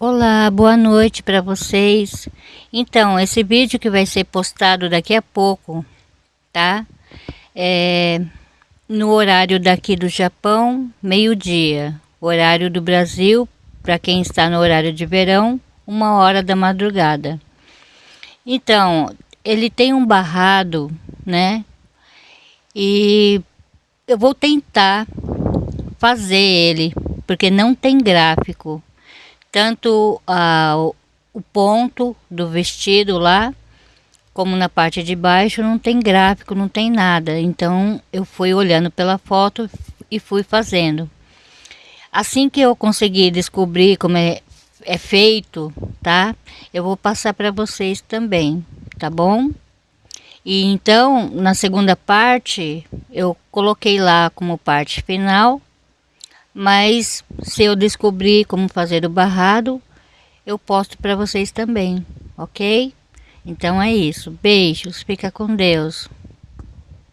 Olá, boa noite para vocês. Então, esse vídeo que vai ser postado daqui a pouco, tá? É no horário daqui do Japão, meio-dia. Horário do Brasil, para quem está no horário de verão, uma hora da madrugada. Então, ele tem um barrado, né? E eu vou tentar fazer ele, porque não tem gráfico tanto a, o ponto do vestido lá, como na parte de baixo não tem gráfico, não tem nada. Então eu fui olhando pela foto e fui fazendo. Assim que eu conseguir descobrir como é, é feito, tá? Eu vou passar para vocês também, tá bom? E então, na segunda parte, eu coloquei lá como parte final mas se eu descobrir como fazer o barrado, eu posto para vocês também, ok? Então é isso. Beijos, fica com Deus.